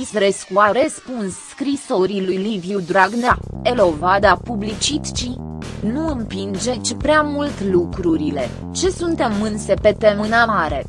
Isrescu a răspuns scrisorii lui Liviu Dragnea, Elovada publicit ci nu împingeți prea mult lucrurile, ce suntem în sepete mâna mare.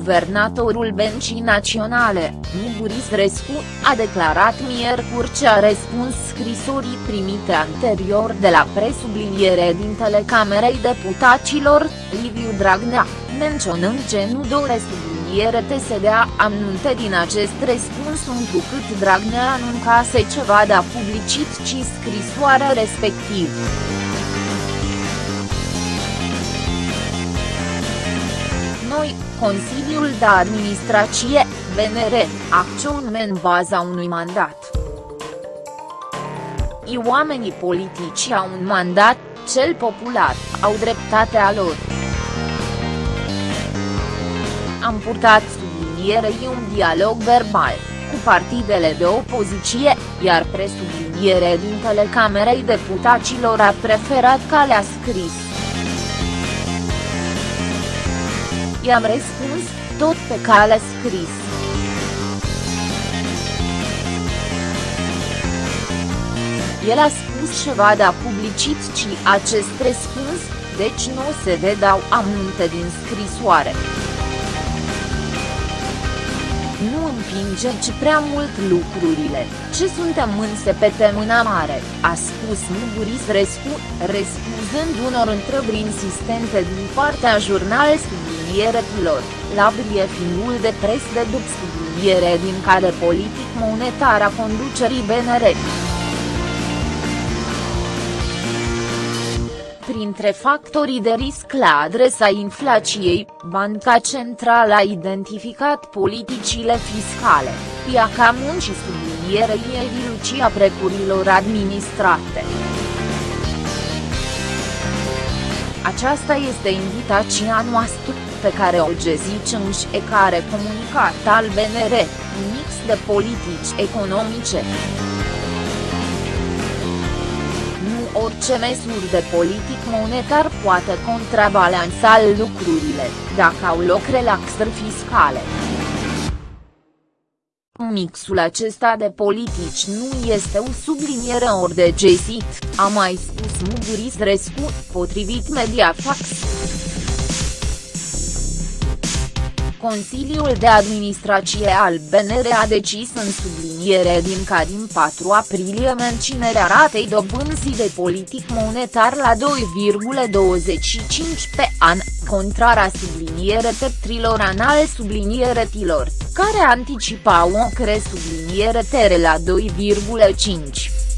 Guvernatorul Bencii Naționale, Muguris Rescu, a declarat miercuri ce a răspuns scrisorii primite anterior de la presubliniere din Telecamerei Deputaților, Liviu Dragnea, menționând ce nu doresc subliniere TSDA anunte din acest răspuns întrucât Dragnea anuncase ceva de publicit ci scrisoarea respectiv. Consiliul de Administrație, BNR, acționăm în baza unui mandat. I oamenii politici au un mandat, cel popular, au dreptatea lor. Am purtat sublinierei un dialog verbal, cu partidele de opoziție, iar presubliniere din Telecamerei Deputaților a preferat calea scris. I-am răspuns, tot pe cale scris. El a spus ceva de publicit ci acest răspuns, deci nu se vedau aminte din scrisoare. Nu împingeți prea mult lucrurile, ce suntem înse pe mâna mare, a spus Muguris Rescu, răspunzând unor întrebări insistente din partea jurnal sublinieretilor, la briefinul de pres de după subliniere din care politic monetar a conducerii BNR. Printre factorii de risc la adresa inflației, Banca Centrală a identificat politicile fiscale, piaca muncii sublinierei evilucia precurilor administrate. Aceasta este invitația noastră, pe care o gezicem și e care comunicat al BNR, un mix de politici economice orice măsuri de politic monetar poate contrabalansa lucrurile, dacă au loc relaxări fiscale. Mixul acesta de politici nu este o subliniere ori de gesit, a mai spus Muguris Rescu, potrivit Mediafax. Consiliul de Administrație al BNR a decis în subliniere din ca din 4 aprilie menținerea ratei dobânzii de politic monetar la 2,25 pe an, contrara subliniere trilor anal tilor, care anticipau o cre subliniere tere la 2,5.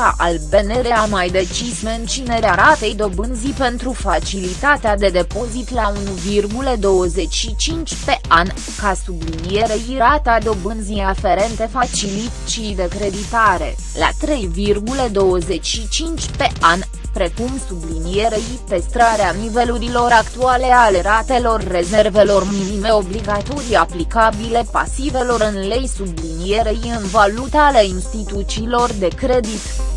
Banca al BNR a mai decis menținerea ratei dobânzii pentru facilitatea de depozit la 1,25 pe an, ca sublinierei rata dobânzii aferente facilității de creditare, la 3,25 pe an, precum sublinierei păstrarea nivelurilor actuale ale ratelor rezervelor minime obligatorii aplicabile pasivelor în lei sublinierei în valuta ale instituțiilor de credit.